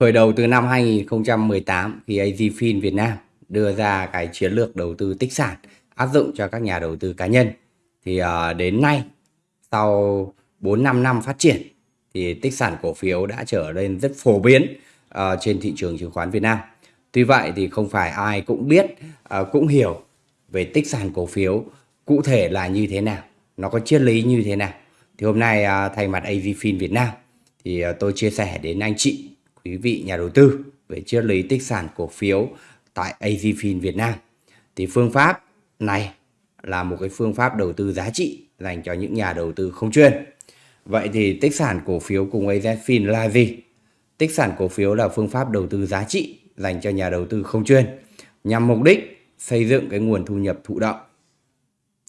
Khởi đầu từ năm 2018 khi AZFIN Việt Nam đưa ra cái chiến lược đầu tư tích sản áp dụng cho các nhà đầu tư cá nhân thì uh, đến nay sau 4 5 năm phát triển thì tích sản cổ phiếu đã trở nên rất phổ biến uh, trên thị trường chứng khoán Việt Nam. Tuy vậy thì không phải ai cũng biết uh, cũng hiểu về tích sản cổ phiếu cụ thể là như thế nào, nó có triết lý như thế nào. Thì hôm nay uh, thay mặt AZFIN Việt Nam thì uh, tôi chia sẻ đến anh chị quý vị nhà đầu tư về triết lý tích sản cổ phiếu tại AZFIN Việt Nam. Thì phương pháp này là một cái phương pháp đầu tư giá trị dành cho những nhà đầu tư không chuyên. Vậy thì tích sản cổ phiếu cùng AZFIN là gì? Tích sản cổ phiếu là phương pháp đầu tư giá trị dành cho nhà đầu tư không chuyên nhằm mục đích xây dựng cái nguồn thu nhập thụ động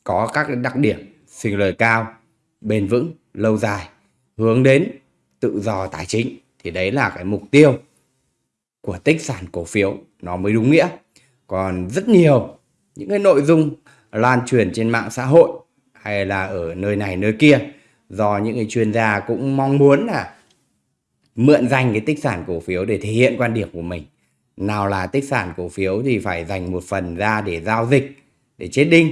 có các đặc điểm sinh lời cao, bền vững, lâu dài, hướng đến tự do tài chính thì đấy là cái mục tiêu của tích sản cổ phiếu. Nó mới đúng nghĩa. Còn rất nhiều những cái nội dung lan truyền trên mạng xã hội hay là ở nơi này nơi kia do những cái chuyên gia cũng mong muốn là mượn danh cái tích sản cổ phiếu để thể hiện quan điểm của mình. Nào là tích sản cổ phiếu thì phải dành một phần ra để giao dịch, để chết đinh.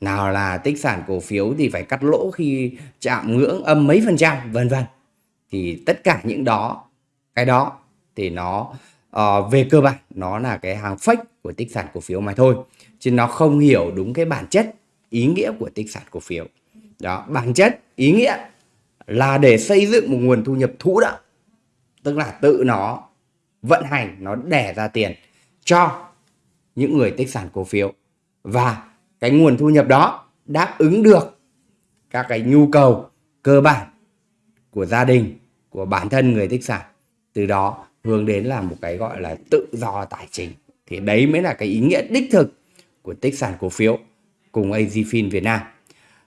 Nào là tích sản cổ phiếu thì phải cắt lỗ khi chạm ngưỡng âm mấy phần trăm, vân vân thì tất cả những đó cái đó thì nó uh, về cơ bản nó là cái hàng fake của tích sản cổ phiếu mà thôi. Chứ nó không hiểu đúng cái bản chất ý nghĩa của tích sản cổ phiếu. Đó bản chất ý nghĩa là để xây dựng một nguồn thu nhập thụ động. Tức là tự nó vận hành nó đẻ ra tiền cho những người tích sản cổ phiếu. Và cái nguồn thu nhập đó đáp ứng được các cái nhu cầu cơ bản của gia đình của bản thân người tích sản từ đó hướng đến là một cái gọi là tự do tài chính. Thì đấy mới là cái ý nghĩa đích thực của tích sản cổ phiếu cùng AZFIN Việt Nam.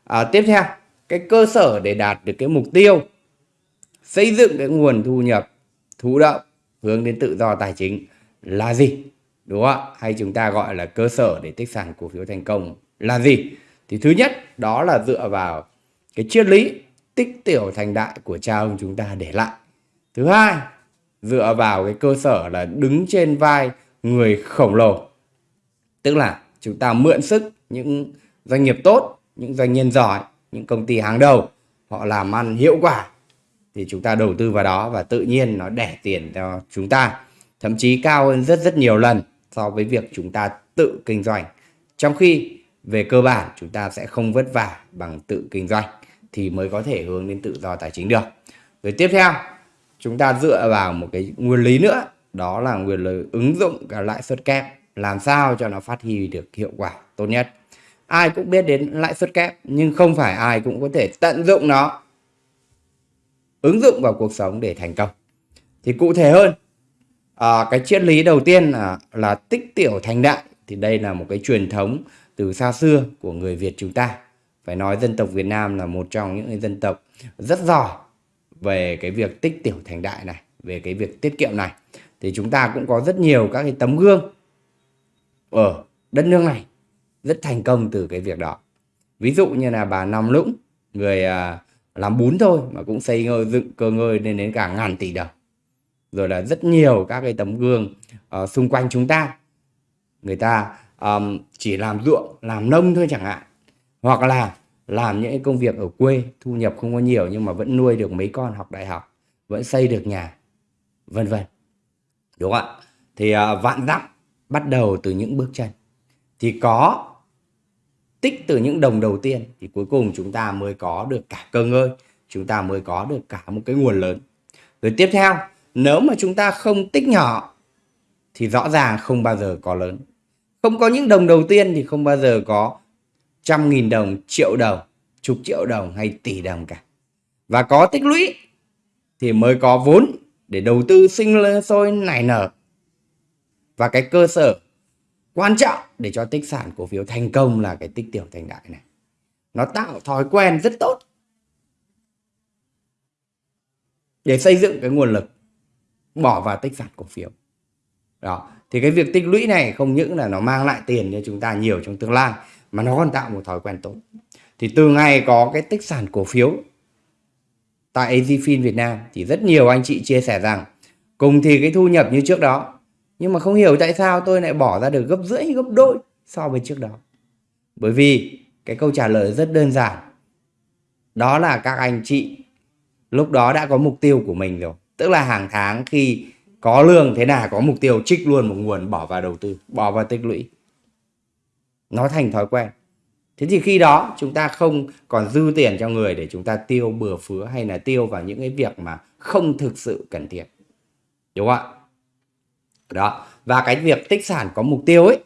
À, tiếp theo cái cơ sở để đạt được cái mục tiêu xây dựng cái nguồn thu nhập thụ động hướng đến tự do tài chính là gì? Đúng không ạ? Hay chúng ta gọi là cơ sở để tích sản cổ phiếu thành công là gì? Thì thứ nhất đó là dựa vào cái triết lý tích tiểu thành đại của cha ông chúng ta để lại. Thứ hai, dựa vào cái cơ sở là đứng trên vai người khổng lồ. Tức là chúng ta mượn sức những doanh nghiệp tốt, những doanh nhân giỏi, những công ty hàng đầu, họ làm ăn hiệu quả, thì chúng ta đầu tư vào đó và tự nhiên nó đẻ tiền cho chúng ta. Thậm chí cao hơn rất rất nhiều lần so với việc chúng ta tự kinh doanh. Trong khi về cơ bản chúng ta sẽ không vất vả bằng tự kinh doanh thì mới có thể hướng đến tự do tài chính được. Rồi tiếp theo chúng ta dựa vào một cái nguyên lý nữa đó là nguyên lý ứng dụng cả lãi suất kép làm sao cho nó phát huy được hiệu quả tốt nhất. Ai cũng biết đến lãi suất kép nhưng không phải ai cũng có thể tận dụng nó ứng dụng vào cuộc sống để thành công. Thì cụ thể hơn à, cái triết lý đầu tiên là, là tích tiểu thành đại thì đây là một cái truyền thống từ xa xưa của người Việt chúng ta phải nói dân tộc Việt Nam là một trong những dân tộc rất giỏi về cái việc tích tiểu thành đại này về cái việc tiết kiệm này. Thì chúng ta cũng có rất nhiều các cái tấm gương ở đất nước này rất thành công từ cái việc đó. Ví dụ như là bà Nam Lũng người à, làm bún thôi mà cũng xây ngơi dựng cơ ngơi lên đến cả ngàn tỷ đồng. Rồi là rất nhiều các cái tấm gương uh, xung quanh chúng ta. Người ta um, chỉ làm ruộng làm nông thôi chẳng hạn hoặc là làm những công việc ở quê thu nhập không có nhiều nhưng mà vẫn nuôi được mấy con học đại học vẫn xây được nhà vân vân. Đúng không ạ? Thì uh, vạn dặm bắt đầu từ những bước chân. Thì có tích từ những đồng đầu tiên thì cuối cùng chúng ta mới có được cả cơ ngơi chúng ta mới có được cả một cái nguồn lớn. Rồi tiếp theo nếu mà chúng ta không tích nhỏ thì rõ ràng không bao giờ có lớn. Không có những đồng đầu tiên thì không bao giờ có trăm nghìn đồng, triệu đồng, chục triệu đồng hay tỷ đồng cả. Và có tích lũy thì mới có vốn để đầu tư sinh sôi nảy nở. Và cái cơ sở quan trọng để cho tích sản cổ phiếu thành công là cái tích tiểu thành đại này. Nó tạo thói quen rất tốt để xây dựng cái nguồn lực bỏ vào tích sản cổ phiếu. Đó. Thì cái việc tích lũy này không những là nó mang lại tiền cho chúng ta nhiều trong tương lai mà nó còn tạo một thói quen tốt. Thì từ ngày có cái tích sản cổ phiếu tại AZFIN Việt Nam thì rất nhiều anh chị chia sẻ rằng cùng thì cái thu nhập như trước đó, nhưng mà không hiểu tại sao tôi lại bỏ ra được gấp rưỡi, gấp đôi so với trước đó. Bởi vì cái câu trả lời rất đơn giản. Đó là các anh chị lúc đó đã có mục tiêu của mình rồi. Tức là hàng tháng khi có lương thế nào, có mục tiêu trích luôn một nguồn bỏ vào đầu tư, bỏ vào tích lũy nó thành thói quen. Thế thì khi đó chúng ta không còn dư tiền cho người để chúng ta tiêu bừa phứa hay là tiêu vào những cái việc mà không thực sự cần thiết. Đúng không ạ? Đó. Và cái việc tích sản có mục tiêu ấy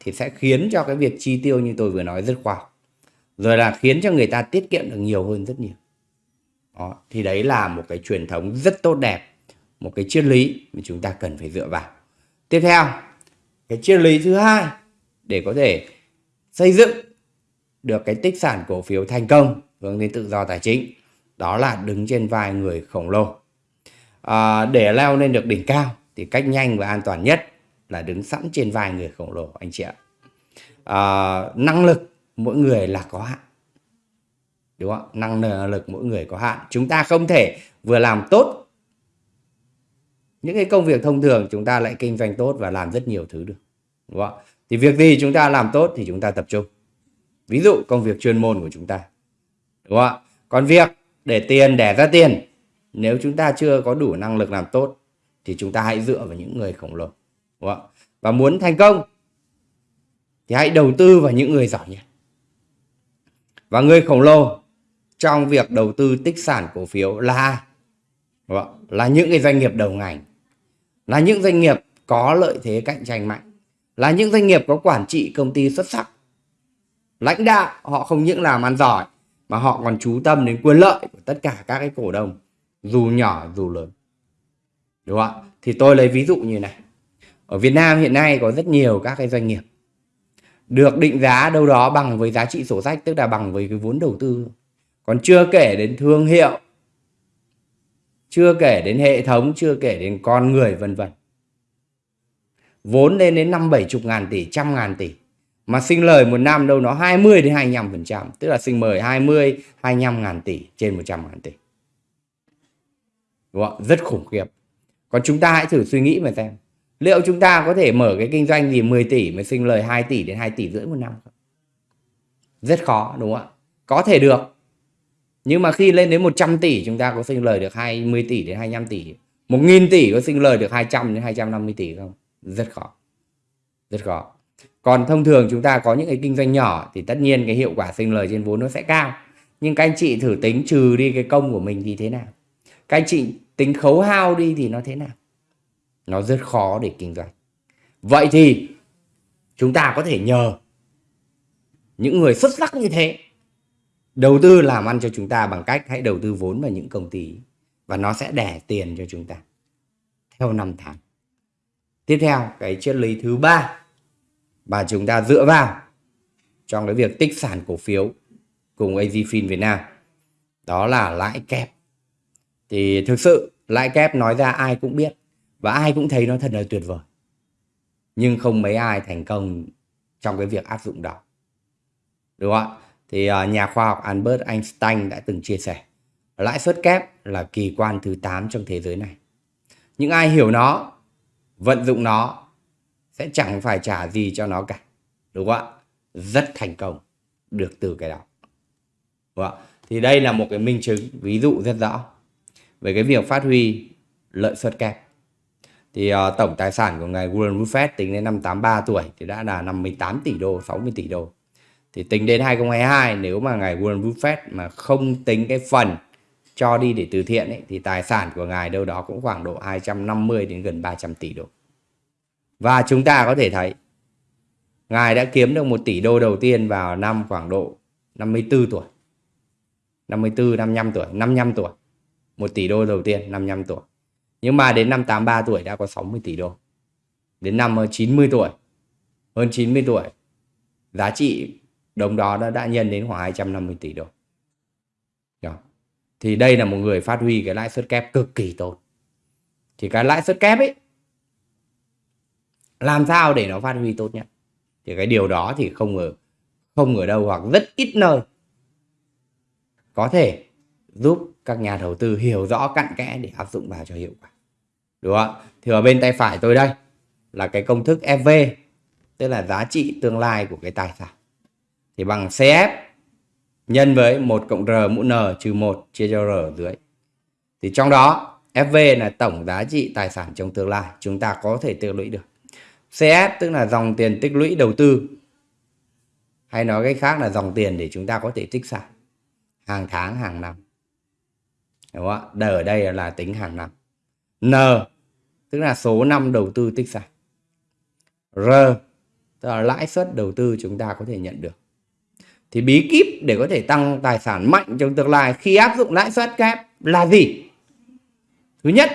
thì sẽ khiến cho cái việc chi tiêu như tôi vừa nói rất khoa học. Rồi là khiến cho người ta tiết kiệm được nhiều hơn rất nhiều. Đó, thì đấy là một cái truyền thống rất tốt đẹp một cái triết lý mà chúng ta cần phải dựa vào. Tiếp theo cái triết lý thứ hai để có thể xây dựng được cái tích sản cổ phiếu thành công hướng đến tự do tài chính đó là đứng trên vai người khổng lồ. À, để leo lên được đỉnh cao thì cách nhanh và an toàn nhất là đứng sẵn trên vai người khổng lồ anh chị ạ. À, năng lực mỗi người là có hạn. Đúng không? Năng lực mỗi người có hạn. Chúng ta không thể vừa làm tốt những cái công việc thông thường chúng ta lại kinh doanh tốt và làm rất nhiều thứ được. Đúng không thì việc gì chúng ta làm tốt thì chúng ta tập trung. Ví dụ công việc chuyên môn của chúng ta, đúng không ạ? Còn việc để tiền, đẻ ra tiền, nếu chúng ta chưa có đủ năng lực làm tốt thì chúng ta hãy dựa vào những người khổng lồ, đúng không ạ? Và muốn thành công thì hãy đầu tư vào những người giỏi nhất. Và người khổng lồ trong việc đầu tư tích sản cổ phiếu là là những cái doanh nghiệp đầu ngành, là những doanh nghiệp có lợi thế cạnh tranh mạnh là những doanh nghiệp có quản trị công ty xuất sắc. Lãnh đạo, họ không những làm ăn giỏi, mà họ còn chú tâm đến quyền lợi của tất cả các cái cổ đông, dù nhỏ, dù lớn. Đúng không ạ? Thì tôi lấy ví dụ như này. Ở Việt Nam hiện nay có rất nhiều các cái doanh nghiệp được định giá đâu đó bằng với giá trị sổ sách, tức là bằng với cái vốn đầu tư. Còn chưa kể đến thương hiệu, chưa kể đến hệ thống, chưa kể đến con người, vân vân vốn lên đến năm bảy chục ngàn tỷ, trăm ngàn tỷ. Mà sinh lời một năm đâu, nó 20 đến 25 phần trăm, tức là sinh mời 20 25 ngàn tỷ trên 100 ngàn tỷ. Vâng đúng không? rất khủng khiếp. Còn chúng ta hãy thử suy nghĩ mà xem, liệu chúng ta có thể mở cái kinh doanh gì 10 tỷ mà sinh lời 2 tỷ đến 2 tỷ rưỡi một năm không? Rất khó, đúng không ạ? Có thể được. Nhưng mà khi lên đến 100 tỷ, chúng ta có sinh lời được 20 tỷ đến 25 tỷ. 1.000 tỷ có sinh lời được 200 đến 250 tỷ không? Rất khó. Rất khó. Còn thông thường chúng ta có những cái kinh doanh nhỏ thì tất nhiên cái hiệu quả sinh lời trên vốn nó sẽ cao. Nhưng các anh chị thử tính trừ đi cái công của mình thì thế nào? Các anh chị tính khấu hao đi thì nó thế nào? Nó rất khó để kinh doanh. Vậy thì chúng ta có thể nhờ những người xuất sắc như thế đầu tư làm ăn cho chúng ta bằng cách hãy đầu tư vốn vào những công ty và nó sẽ đẻ tiền cho chúng ta theo năm tháng tiếp theo, cái triết lý thứ ba mà chúng ta dựa vào trong cái việc tích sản cổ phiếu cùng AZFIN Việt Nam, đó là lãi kép. Thì thực sự, lãi kép nói ra ai cũng biết và ai cũng thấy nó thật là tuyệt vời. Nhưng không mấy ai thành công trong cái việc áp dụng đó. Đúng không ạ? Thì à, nhà khoa học Albert Einstein đã từng chia sẻ, lãi suất kép là kỳ quan thứ 8 trong thế giới này. Những ai hiểu nó vận dụng nó sẽ chẳng phải trả gì cho nó cả đúng không ạ? Rất thành công được từ cái đó. Đúng không? thì đây là một cái minh chứng ví dụ rất rõ về cái việc phát huy lợi suất kép. Thì uh, tổng tài sản của ngài Warren Buffett tính đến năm 83 tuổi thì đã là 58 tỷ đô 60 tỷ đô. Thì tính đến 2022 nếu mà ngài Warren Buffett mà không tính cái phần cho đi để từ thiện ấy, thì tài sản của ngài đâu đó cũng khoảng độ 250 đến gần 300 tỷ đô và chúng ta có thể thấy ngài đã kiếm được 1 tỷ đô đầu tiên vào năm khoảng độ 54 tuổi 54 55 tuổi 55 tuổi 1 tỷ đô đầu tiên 55 tuổi nhưng mà đến năm 83 tuổi đã có 60 tỷ đô. Đến năm ờ, 90 tuổi, hơn 90 tuổi, giá trị đồng đó đã, đã nhân đến khoảng 250 tỷ đô. Thì đây là một người phát huy cái lãi suất kép cực kỳ tốt. Thì cái lãi suất kép ấy, làm sao để nó phát huy tốt nhất? Thì cái điều đó thì không ở, không ở đâu hoặc rất ít nơi có thể giúp các nhà đầu tư hiểu rõ cặn kẽ để áp dụng vào cho hiệu quả đúng không thì ở bên tay phải tôi đây là cái công thức FV tức là giá trị tương lai của cái tài sản thì bằng CF nhân với 1 cộng R mũ N trừ 1 chia cho R ở dưới. Thì trong đó FV là tổng giá trị tài sản trong tương lai, chúng ta có thể tích lũy được. CF tức là dòng tiền tích lũy đầu tư, hay nói cách khác là dòng tiền để chúng ta có thể tích sản hàng tháng, hàng năm. Đúng không ạ? Ở đây là tính hàng năm. N tức là số năm đầu tư tích sản. R tức là lãi suất đầu tư chúng ta có thể nhận được thì bí kíp để có thể tăng tài sản mạnh trong tương lai khi áp dụng lãi suất kép là gì? Thứ nhất,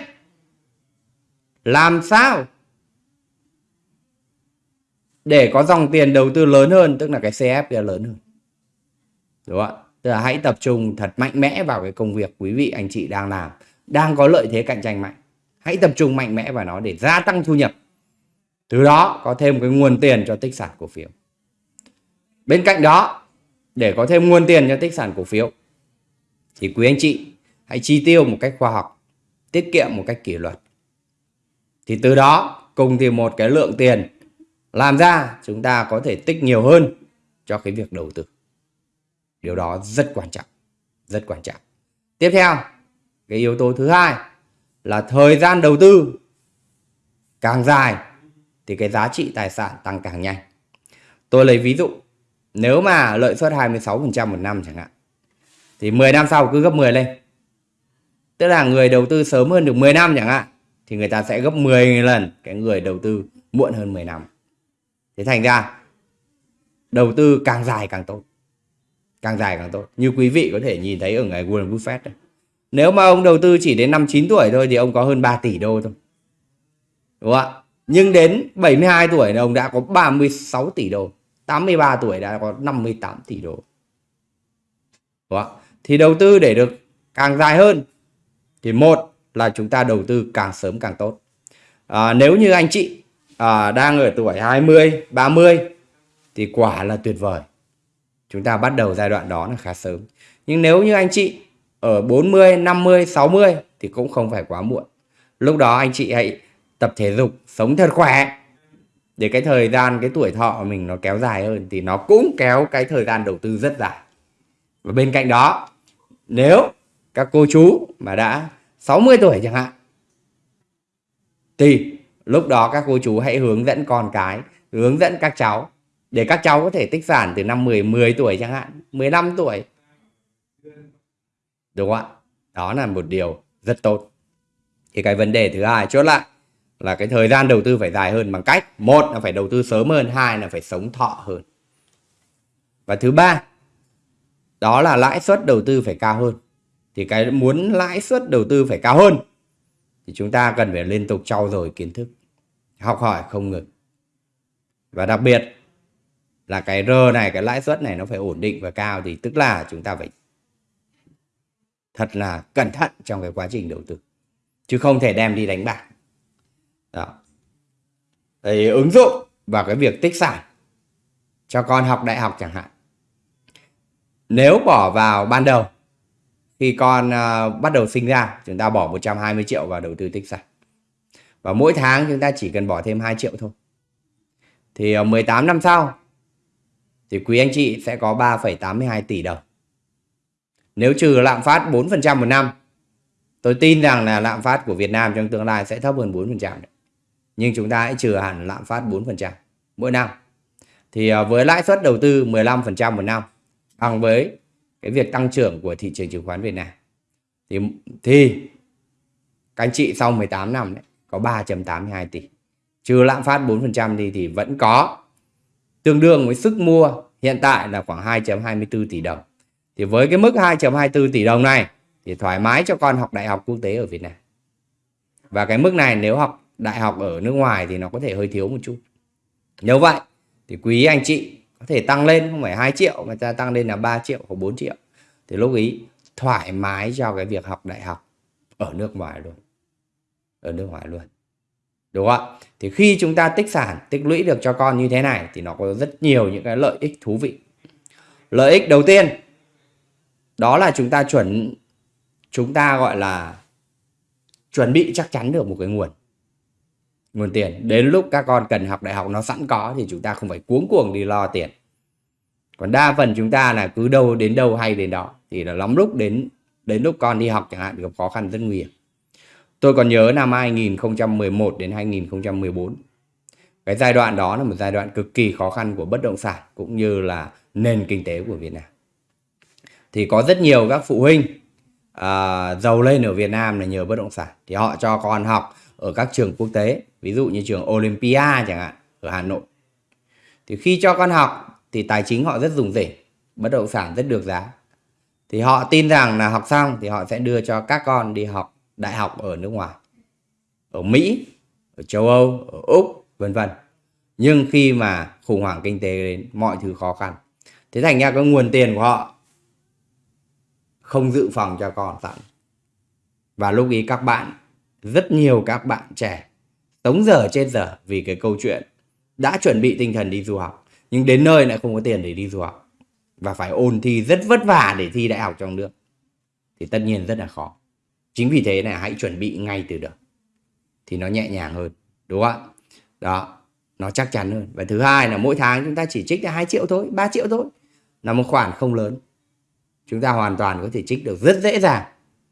làm sao để có dòng tiền đầu tư lớn hơn, tức là cái CF kia lớn hơn. Đúng không ạ? Tức là hãy tập trung thật mạnh mẽ vào cái công việc quý vị, anh chị đang làm, đang có lợi thế cạnh tranh mạnh. Hãy tập trung mạnh mẽ vào nó để gia tăng thu nhập. Từ đó có thêm cái nguồn tiền cho tích sản cổ phiếu. Bên cạnh đó để có thêm nguồn tiền cho tích sản cổ phiếu, thì quý anh chị hãy chi tiêu một cách khoa học, tiết kiệm một cách kỷ luật. Thì từ đó, cùng thì một cái lượng tiền làm ra, chúng ta có thể tích nhiều hơn cho cái việc đầu tư. Điều đó rất quan trọng, rất quan trọng. Tiếp theo, cái yếu tố thứ hai là thời gian đầu tư càng dài thì cái giá trị tài sản tăng càng nhanh. Tôi lấy ví dụ nếu mà lợi suất 26% một năm chẳng hạn, thì 10 năm sau cứ gấp 10 lên. Tức là người đầu tư sớm hơn được 10 năm chẳng hạn, thì người ta sẽ gấp 10 lần cái người đầu tư muộn hơn 10 năm. Thế thành ra, đầu tư càng dài càng tốt. Càng dài càng tốt. Như quý vị có thể nhìn thấy ở ngày Warren Buffett này. nếu mà ông đầu tư chỉ đến năm 9 tuổi thôi thì ông có hơn 3 tỷ đô thôi. Đúng không ạ? Nhưng đến 72 tuổi thì ông đã có 36 tỷ đô. 83 tuổi đã có 58 tỷ đô. Đúng không? thì đầu tư để được càng dài hơn thì một là chúng ta đầu tư càng sớm càng tốt. À, nếu như anh chị à, đang ở tuổi 20 30 thì quả là tuyệt vời. Chúng ta bắt đầu giai đoạn đó là khá sớm. Nhưng nếu như anh chị ở 40 50 60 thì cũng không phải quá muộn. Lúc đó anh chị hãy tập thể dục sống thật khỏe để cái thời gian, cái tuổi thọ của mình nó kéo dài hơn thì nó cũng kéo cái thời gian đầu tư rất dài. Và bên cạnh đó, nếu các cô chú mà đã 60 tuổi chẳng hạn, thì lúc đó các cô chú hãy hướng dẫn con cái, hướng dẫn các cháu. Để các cháu có thể tích sản từ năm 10 10 tuổi chẳng hạn 15 tuổi. Đúng không ạ? Đó là một điều rất tốt. Thì cái vấn đề thứ hai, chốt lại là cái thời gian đầu tư phải dài hơn bằng cách, một là phải đầu tư sớm hơn, hai là phải sống thọ hơn. Và thứ ba, đó là lãi suất đầu tư phải cao hơn. Thì cái muốn lãi suất đầu tư phải cao hơn thì chúng ta cần phải liên tục trau dồi kiến thức, học hỏi không ngừng. Và đặc biệt là cái R này, cái lãi suất này nó phải ổn định và cao thì tức là chúng ta phải thật là cẩn thận trong cái quá trình đầu tư, chứ không thể đem đi đánh bạc đó. Thì ứng dụng vào cái việc tích sản cho con học đại học chẳng hạn. Nếu bỏ vào ban đầu khi con uh, bắt đầu sinh ra chúng ta bỏ 120 triệu vào đầu tư tích sản và mỗi tháng chúng ta chỉ cần bỏ thêm 2 triệu thôi. Thì à, uh, 18 năm sau thì quý anh chị sẽ có 3,82 tỷ đồng. Nếu trừ lạm phát 4% một năm tôi tin rằng là lạm phát của Việt Nam trong tương lai sẽ thấp hơn 4% đấy nhưng chúng ta hãy trừ hẳn lạm phát 4% mỗi năm. Thì à, với lãi suất đầu tư 15% một năm, bằng với cái việc tăng trưởng của thị trường chứng khoán Việt Nam, thì thì các anh chị sau 18 năm đấy, có 3.82 tỷ. Trừ lạm phát 4% thì thì vẫn có tương đương với sức mua hiện tại là khoảng 2.24 tỷ đồng. Thì với cái mức 2.24 tỷ đồng này, thì thoải mái cho con học đại học quốc tế ở Việt Nam. Và cái mức này nếu học đại học ở nước ngoài thì nó có thể hơi thiếu một chút. Nếu vậy thì quý anh chị có thể tăng lên, không phải 2 triệu mà ta tăng lên là 3 triệu hoặc 4 triệu. Thì lúc ý thoải mái cho cái việc học đại học ở nước ngoài luôn. Ở nước ngoài luôn. Đúng không ạ? Thì khi chúng ta tích sản, tích lũy được cho con như thế này thì nó có rất nhiều những cái lợi ích thú vị. Lợi ích đầu tiên, đó là chúng ta chuẩn, chúng ta gọi là chuẩn bị chắc chắn được một cái nguồn nguồn tiền. Đến lúc các con cần học đại học nó sẵn có thì chúng ta không phải cuống cuồng đi lo tiền. Còn đa phần chúng ta là cứ đâu đến đâu hay đến đó thì là lắm lúc đến đến lúc con đi học chẳng hạn gặp khó khăn rất nguy hiểm. Tôi còn nhớ năm 2011 đến 2014 cái giai đoạn đó là một giai đoạn cực kỳ khó khăn của bất động sản cũng như là nền kinh tế của Việt Nam. Thì có rất nhiều các phụ huynh à, giàu lên ở Việt Nam là nhờ bất động sản. Thì họ cho con học ở các trường quốc tế, ví dụ như trường Olympia chẳng hạn, ở Hà Nội. Thì khi cho con học, thì tài chính họ rất dùng rỉnh bất động sản rất được giá. Thì họ tin rằng là học xong thì họ sẽ đưa cho các con đi học đại học ở nước ngoài, ở Mỹ, ở châu Âu, ở Úc, vân vân. Nhưng khi mà khủng hoảng kinh tế đến, mọi thứ khó khăn. Thế thành ra cái nguồn tiền của họ không dự phòng cho con sẵn và lúc ý các bạn rất nhiều các bạn trẻ sống giờ trên giờ vì cái câu chuyện đã chuẩn bị tinh thần đi du học, nhưng đến nơi lại không có tiền để đi du học và phải ôn thi rất vất vả để thi đại học trong nước, thì tất nhiên rất là khó. Chính vì thế là hãy chuẩn bị ngay từ đầu, thì nó nhẹ nhàng hơn, đúng không ạ? Đó, nó chắc chắn hơn. Và thứ hai là mỗi tháng chúng ta chỉ trích ra 2 triệu thôi 3 triệu thôi, là một khoản không lớn. Chúng ta hoàn toàn có thể trích được rất dễ dàng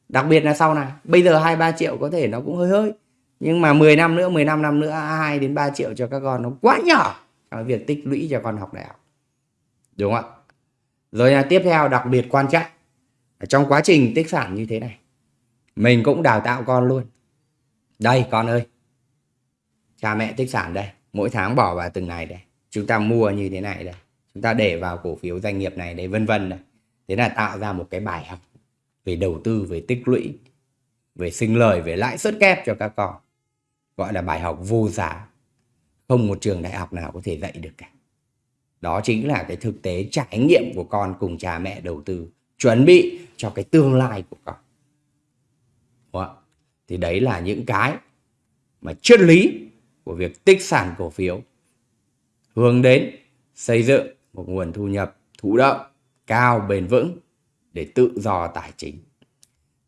đặc biệt là sau này, bây giờ hai, ba triệu có thể nó cũng hơi hơi. Nhưng mà 10 năm nữa 15 năm nữa 2 đến 3 triệu cho các con nó quá nhỏ trong việc tích lũy cho con học đại học. Đúng không ạ? Rồi là tiếp theo, đặc biệt quan trọng trong quá trình tích sản như thế này, mình cũng đào tạo con luôn. Đây, con ơi, cha mẹ tích sản đây, mỗi tháng bỏ vào từng này đây, chúng ta mua như thế này đây, chúng ta để vào cổ phiếu doanh nghiệp này đây, vân vân này thế là tạo ra một cái bài học về đầu tư, về tích lũy, về sinh lời, về lãi suất kép cho các con. Gọi là bài học vô giá. Không một trường đại học nào có thể dạy được cả. Đó chính là cái thực tế trải nghiệm của con cùng cha mẹ đầu tư, chuẩn bị cho cái tương lai của con. Đúng không? thì đấy là những cái mà triết lý của việc tích sản cổ phiếu. Hướng đến xây dựng một nguồn thu nhập thụ động cao, bền vững để tự do tài chính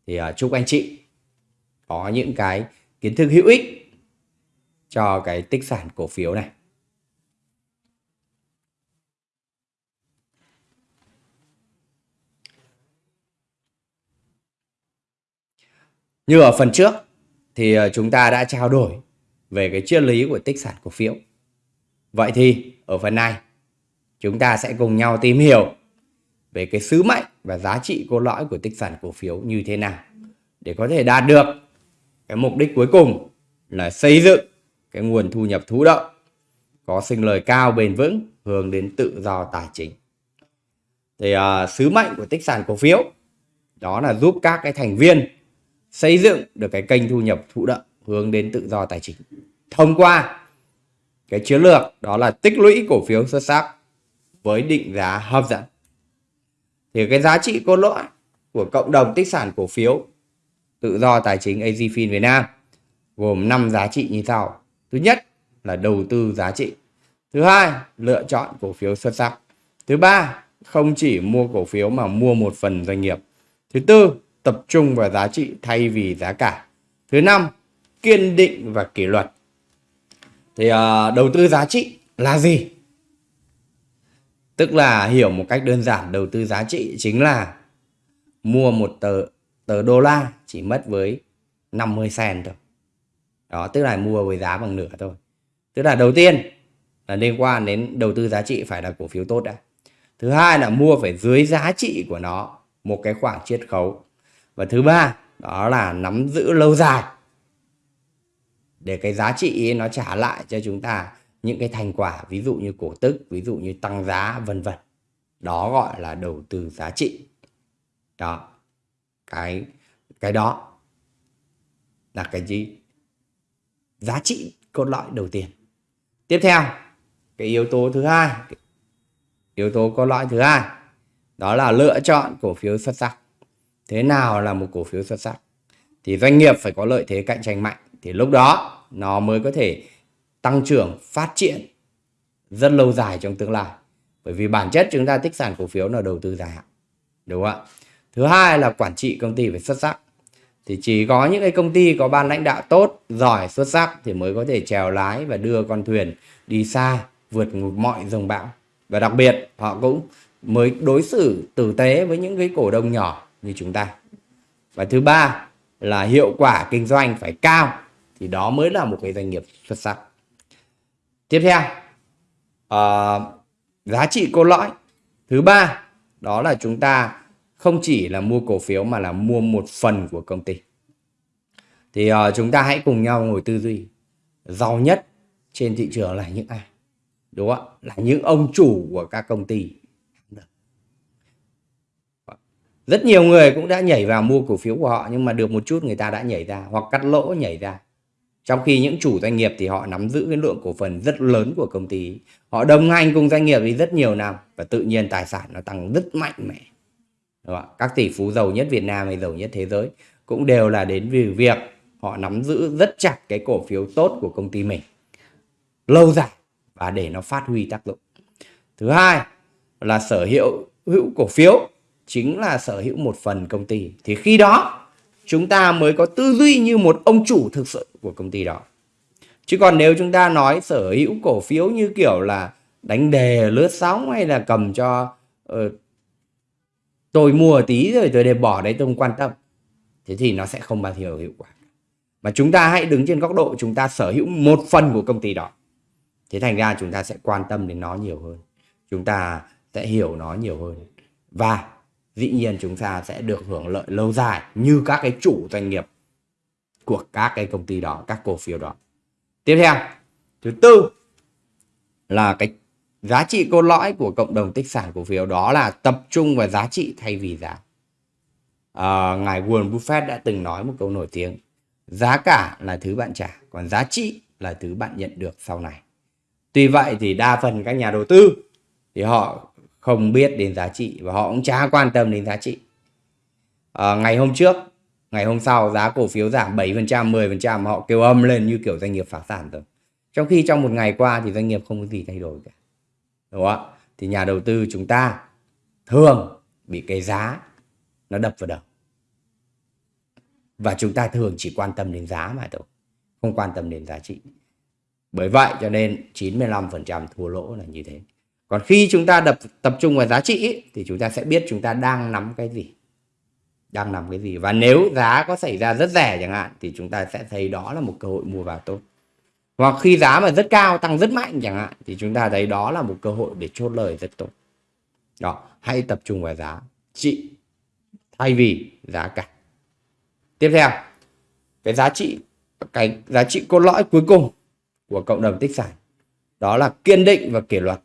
thì uh, chúc anh chị có những cái kiến thức hữu ích cho cái tích sản cổ phiếu này Như ở phần trước thì à, chúng ta đã trao đổi về cái triết lý của tích sản cổ phiếu. Vậy thì ở phần này chúng ta sẽ cùng nhau tìm hiểu về cái sứ mệnh và giá trị cốt lõi của tích sản cổ phiếu như thế nào để có thể đạt được cái mục đích cuối cùng là xây dựng cái nguồn thu nhập thụ động có sinh lời cao bền vững hướng đến tự do tài chính. Thì uh, sứ mệnh của tích sản cổ phiếu đó là giúp các cái thành viên xây dựng được cái kênh thu nhập thụ động hướng đến tự do tài chính thông qua cái chiến lược đó là tích lũy cổ phiếu xuất sắc với định giá hấp dẫn thì cái giá trị cốt lõi của cộng đồng tích sản cổ phiếu tự do tài chính AZFIN Việt Nam gồm 5 giá trị như sau. Thứ nhất là đầu tư giá trị. Thứ hai, lựa chọn cổ phiếu xuất sắc. Thứ ba, không chỉ mua cổ phiếu mà mua một phần doanh nghiệp. Thứ tư, tập trung vào giá trị thay vì giá cả. Thứ năm, kiên định và kỷ luật. Thì uh, đầu tư giá trị là gì? Tức là hiểu một cách đơn giản đầu tư giá trị chính là mua một tờ tờ đô la chỉ mất với 50 cent thôi. Đó, tức là mua với giá bằng nửa thôi. Tức là đầu tiên là liên quan đến đầu tư giá trị phải là cổ phiếu tốt đã. Thứ hai là mua phải dưới giá trị của nó một cái khoảng chiết khấu. Và thứ ba đó là nắm giữ lâu dài để cái giá trị nó trả lại cho chúng ta những cái thành quả, ví dụ như cổ tức, ví dụ như tăng giá, vân vân. Đó gọi là đầu tư giá trị. Đó. Cái cái đó là cái gì? Giá trị cốt lõi đầu tiên. Tiếp theo, cái yếu tố thứ hai. Yếu tố cốt lõi thứ hai, đó là lựa chọn cổ phiếu xuất sắc. Thế nào là một cổ phiếu xuất sắc? Thì doanh nghiệp phải có lợi thế cạnh tranh mạnh. Thì lúc đó, nó mới có thể tăng trưởng, phát triển rất lâu dài trong tương lai. Bởi vì bản chất chúng ta tích sản cổ phiếu là đầu tư dài hạn, đúng không ạ? Thứ hai là quản trị công ty phải xuất sắc. Thì chỉ có những cái công ty có ban lãnh đạo tốt, giỏi, xuất sắc thì mới có thể trèo lái và đưa con thuyền đi xa, vượt mọi dòng bão. Và đặc biệt, họ cũng mới đối xử tử tế với những cái cổ đông nhỏ như chúng ta. Và thứ ba là hiệu quả kinh doanh phải cao, thì đó mới là một cái doanh nghiệp xuất sắc tiếp theo uh, giá trị cốt lõi. Thứ ba đó là chúng ta không chỉ là mua cổ phiếu mà là mua một phần của công ty. Thì uh, chúng ta hãy cùng nhau ngồi tư duy. Giàu nhất trên thị trường là những ai? Đúng không là những ông chủ của các công ty. Rất nhiều người cũng đã nhảy vào mua cổ phiếu của họ nhưng mà được một chút người ta đã nhảy ra hoặc cắt lỗ nhảy ra trong khi những chủ doanh nghiệp thì họ nắm giữ cái lượng cổ phần rất lớn của công ty. Họ đồng hành cùng doanh nghiệp đi rất nhiều năm và tự nhiên tài sản nó tăng rất mạnh mẽ. Đúng không? các tỷ phú giàu nhất Việt Nam hay giàu nhất thế giới cũng đều là đến vì việc họ nắm giữ rất chặt cái cổ phiếu tốt của công ty mình lâu dài và để nó phát huy tác dụng. Thứ hai là sở hữu hữu cổ phiếu chính là sở hữu một phần công ty. Thì khi đó chúng ta mới có tư duy như một ông chủ thực sự của công ty đó. Chứ còn nếu chúng ta nói sở hữu cổ phiếu như kiểu là đánh đề lướt sóng hay là cầm cho uh, tôi mua tí rồi tôi để bỏ đấy tôi không quan tâm thế thì nó sẽ không bao giờ hiệu quả. Mà chúng ta hãy đứng trên góc độ chúng ta sở hữu một phần của công ty đó. Thế thành ra chúng ta sẽ quan tâm đến nó nhiều hơn. Chúng ta sẽ hiểu nó nhiều hơn. Và dĩ nhiên chúng ta sẽ được hưởng lợi lâu dài như các cái chủ doanh nghiệp của các cái công ty đó, các cổ phiếu đó. Tiếp theo, thứ tư là cái giá trị cốt lõi của cộng đồng tích sản cổ phiếu đó là tập trung vào giá trị thay vì giá. À, ngài Warren Buffett đã từng nói một câu nổi tiếng giá cả là thứ bạn trả còn giá trị là thứ bạn nhận được sau này tuy vậy thì đa phần các nhà đầu tư thì họ không biết đến giá trị và họ cũng chả quan tâm đến giá trị. À, ngày hôm trước ngày hôm sau giá cổ phiếu giảm 7% 10% họ kêu âm lên như kiểu doanh nghiệp phá sản rồi. Trong khi trong một ngày qua thì doanh nghiệp không có gì thay đổi cả đúng không ạ? Thì nhà đầu tư chúng ta thường bị cái giá nó đập vào đầu. Và chúng ta thường chỉ quan tâm đến giá mà thôi không quan tâm đến giá trị. Bởi vậy cho nên 95% thua lỗ là như thế còn khi chúng ta đập tập trung vào giá trị ấy, thì chúng ta sẽ biết chúng ta đang nắm cái gì. Đang nắm cái gì. Và nếu giá có xảy ra rất rẻ chẳng hạn thì chúng ta sẽ thấy đó là một cơ hội mua vào tốt. Hoặc khi giá mà rất cao tăng rất mạnh chẳng hạn thì chúng ta thấy đó là một cơ hội để chốt lời rất tốt. Đó hãy tập trung vào giá trị thay vì giá cả. Tiếp theo cái giá trị cái giá trị cốt lõi cuối cùng của cộng đồng tích sản đó là kiên định và kỷ luật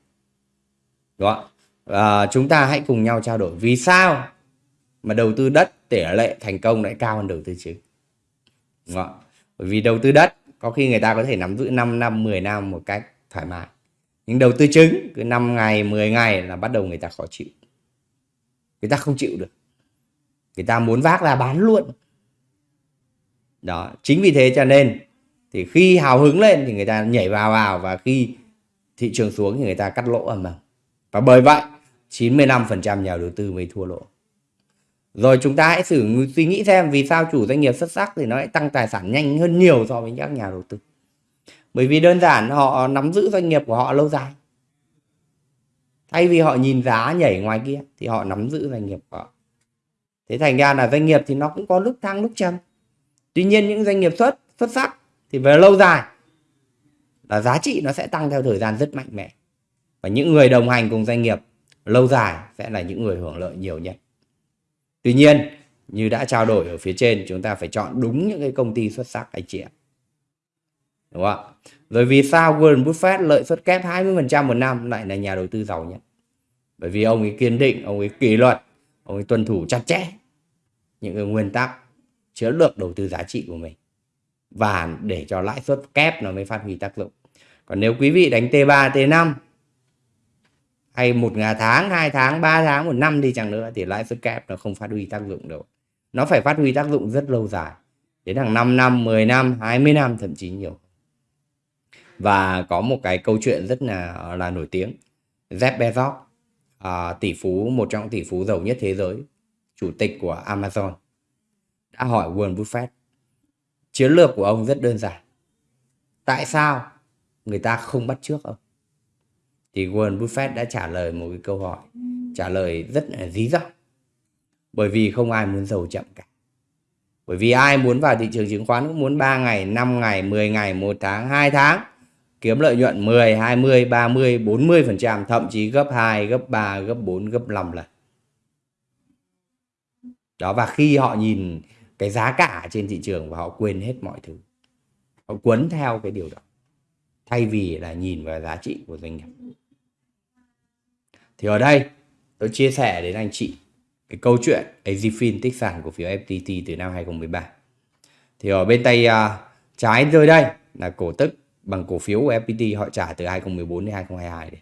đó. À, chúng ta hãy cùng nhau trao đổi vì sao mà đầu tư đất tỷ lệ thành công lại cao hơn đầu tư chứng. Đó. bởi vì đầu tư đất có khi người ta có thể nắm giữ 5 năm 10 năm một cách thoải mái. Nhưng đầu tư chứng cứ 5 ngày 10 ngày là bắt đầu người ta khó chịu. Người ta không chịu được. Người ta muốn vác ra bán luôn. Đó chính vì thế cho nên thì khi hào hứng lên thì người ta nhảy vào vào và khi thị trường xuống thì người ta cắt lỗ ầm ầm và bởi vậy 95% nhà đầu tư mới thua lỗ. Rồi chúng ta hãy thử suy nghĩ xem vì sao chủ doanh nghiệp xuất sắc thì nó lại tăng tài sản nhanh hơn nhiều so với các nhà đầu tư. Bởi vì đơn giản, họ nắm giữ doanh nghiệp của họ lâu dài. Thay vì họ nhìn giá nhảy ngoài kia thì họ nắm giữ doanh nghiệp của họ. Thế thành ra là doanh nghiệp thì nó cũng có lúc thăng lúc trầm. Tuy nhiên những doanh nghiệp xuất xuất sắc thì về lâu dài là giá trị nó sẽ tăng theo thời gian rất mạnh mẽ và những người đồng hành cùng doanh nghiệp lâu dài sẽ là những người hưởng lợi nhiều nhất. Tuy nhiên, như đã trao đổi ở phía trên, chúng ta phải chọn đúng những cái công ty xuất sắc, anh chị ạ. Đúng không ạ? rồi vì sao Warren Buffett lợi suất kép 20% một năm lại là nhà đầu tư giàu nhất? Bởi vì ông ấy kiên định, ông ấy kỷ luật, ông ấy tuân thủ chặt chẽ những cái nguyên tắc chiến lược đầu tư giá trị của mình và để cho lãi suất kép nó mới phát huy tác dụng. Còn nếu quý vị đánh T3 T5 hay một ngà tháng hai tháng ba tháng một năm đi chẳng nữa thì lãi suất kép nó không phát huy tác dụng đâu. Nó phải phát huy tác dụng rất lâu dài đến hàng 5 năm 10 năm 20 năm thậm chí nhiều. Và có một cái câu chuyện rất là là nổi tiếng. Jeff Bezos à, tỷ phú một trong tỷ phú giàu nhất thế giới chủ tịch của Amazon đã hỏi Warren Buffett chiến lược của ông rất đơn giản. Tại sao người ta không bắt trước ông? Thì Warren Buffett đã trả lời một cái câu hỏi trả lời rất là dí dỏm. Bởi vì không ai muốn giàu chậm cả. Bởi vì ai muốn vào thị trường chứng khoán cũng muốn 3 ngày 5 ngày 10 ngày 1 tháng 2 tháng. Kiếm lợi nhuận 10 20 30 40%, thậm chí gấp 2 gấp 3 gấp 4 gấp 5 lần. Đó và khi họ nhìn cái giá cả trên thị trường và họ quên hết mọi thứ họ quấn theo cái điều đó thay vì là nhìn vào giá trị của doanh nghiệp thì ở đây tôi chia sẻ đến anh chị cái câu chuyện AZFIN tích sản cổ phiếu FPT từ năm 2013 thì ở bên tay uh, trái rơi đây là cổ tức bằng cổ phiếu của FPT họ trả từ 2014 đến 2022 đi.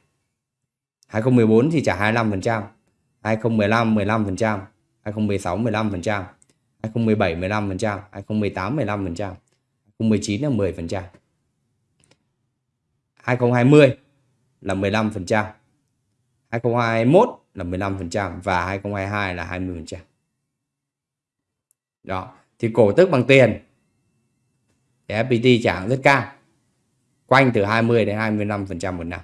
2014 thì trả 25%, 2015 15%, 2016 15%, 2017 15%, 2018 15%, 2019 là 10%. 2020 là 15%, 2021 là 15% và 2022 là 20%. Đó, thì cổ tức bằng tiền thì FPT trả rất cao. Quanh từ 20 đến 25% một năm.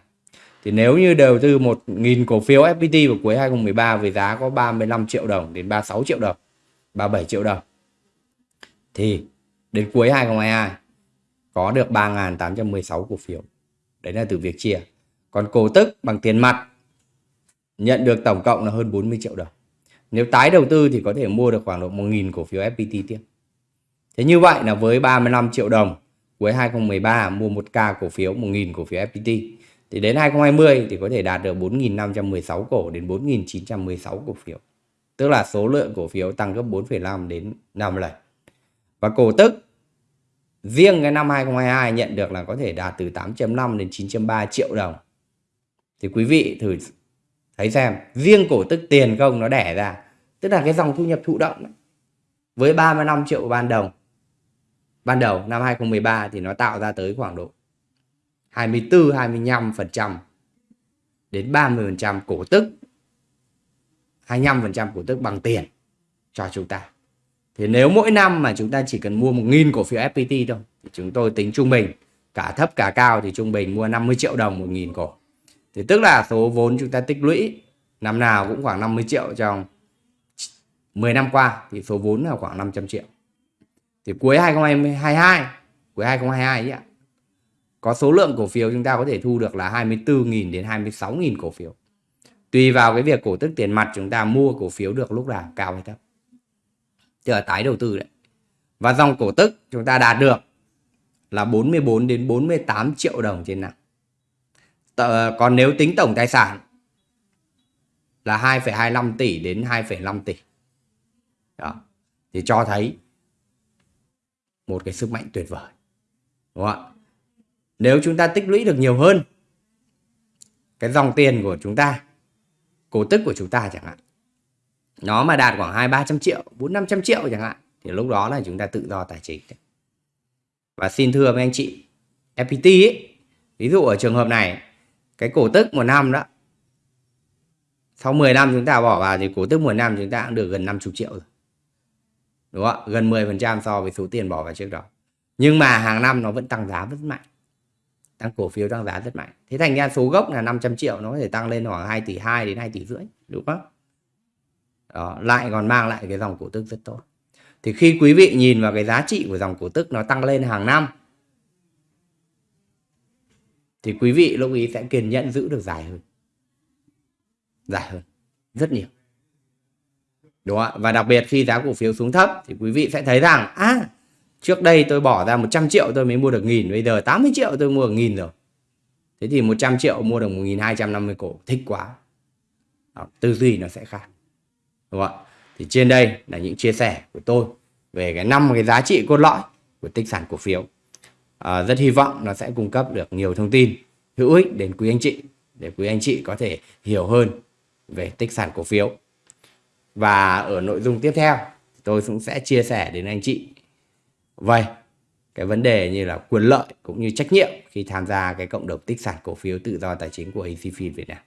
Thì nếu như đầu tư 1.000 cổ phiếu FPT vào cuối 2013 với giá có 35 triệu đồng đến 36 triệu đồng, 37 triệu đồng. Thì đến cuối 2022 có được 3.816 cổ phiếu. Đấy là từ việc chia. Còn cổ tức bằng tiền mặt nhận được tổng cộng là hơn 40 triệu đồng. Nếu tái đầu tư thì có thể mua được khoảng độ 1.000 cổ phiếu FPT tiếp. Thế như vậy là với 35 triệu đồng cuối 2013 mua 1k cổ phiếu 1.000 cổ phiếu FPT thì đến 2020 thì có thể đạt được 4.516 cổ đến 4.916 cổ phiếu. Tức là số lượng cổ phiếu tăng gấp 4,5 đến 5 lần. Và cổ tức riêng cái năm 2022 nhận được là có thể đạt từ 8.5 đến 9.3 triệu đồng. Thì quý vị thử thấy xem, riêng cổ tức tiền công nó đẻ ra. Tức là cái dòng thu nhập thụ động ấy. với 35 triệu ban đầu. Ban đầu, năm 2013 thì nó tạo ra tới khoảng độ 24 25 phần trăm đến 30 phần trăm cổ tức. 25 phần trăm cổ tức bằng tiền cho chúng ta. Thì nếu mỗi năm mà chúng ta chỉ cần mua 1.000 cổ phiếu FPT thôi, thì chúng tôi tính trung bình, cả thấp cả cao thì trung bình mua 50 triệu đồng 1.000 cổ thì tức là số vốn chúng ta tích lũy năm nào cũng khoảng 50 triệu trong 10 năm qua thì số vốn là khoảng 500 triệu. Thì cuối 2022, cuối 2022 ấy ạ, có số lượng cổ phiếu chúng ta có thể thu được là 24.000 đến 26.000 cổ phiếu. Tùy vào cái việc cổ tức tiền mặt chúng ta mua cổ phiếu được lúc nào cao hay thấp. Tức là tái đầu tư đấy. Và dòng cổ tức chúng ta đạt được là 44 đến 48 triệu đồng trên năm. Còn nếu tính tổng tài sản là 2,25 tỷ đến 2,5 tỷ. Đó. Thì cho thấy một cái sức mạnh tuyệt vời. Đúng không ạ? Nếu chúng ta tích lũy được nhiều hơn cái dòng tiền của chúng ta, cổ tức của chúng ta chẳng hạn. Nó mà đạt khoảng 2 300 triệu, 4 500 triệu chẳng hạn thì lúc đó là chúng ta tự do tài chính. Và xin thưa với anh chị, FPT ấy, ví dụ ở trường hợp này cái cổ tức một năm đó. Sau 10 năm chúng ta bỏ vào thì cổ tức một năm chúng ta cũng được gần 50 triệu rồi. Đúng không ạ? Gần 10% so với số tiền bỏ vào trước đó. Nhưng mà hàng năm nó vẫn tăng giá rất mạnh. Tăng cổ phiếu tăng giá rất mạnh. Thế thành ra số gốc là 500 triệu nó có thể tăng lên khoảng 2 tỷ 2 đến 2 tỷ rưỡi đúng không? Đó, lại còn mang lại cái dòng cổ tức rất tốt. Thì khi quý vị nhìn vào cái giá trị của dòng cổ tức nó tăng lên hàng năm thì quý vị lúc ý sẽ kiên nhẫn giữ được dài hơn. Dài hơn. Rất nhiều. Đúng không ạ? Và đặc biệt khi giá cổ phiếu xuống thấp thì quý vị sẽ thấy rằng à trước đây tôi bỏ ra 100 triệu tôi mới mua được nghìn bây giờ 80 triệu tôi mua được nghìn rồi. Thế thì 100 triệu mua được 1.250 cổ thích quá. Đó, tư duy nó sẽ khác. Đúng không ạ? Thì trên đây là những chia sẻ của tôi về cái năm cái giá trị cốt lõi của tích sản cổ phiếu à, rất hy vọng nó sẽ cung cấp được nhiều thông tin hữu ích đến quý anh chị để quý anh chị có thể hiểu hơn về tích sản cổ phiếu. Và ở nội dung tiếp theo tôi cũng sẽ chia sẻ đến anh chị vậy cái vấn đề như là quyền lợi cũng như trách nhiệm khi tham gia cái cộng đồng tích sản cổ phiếu tự do tài chính của ACFIN Việt Nam.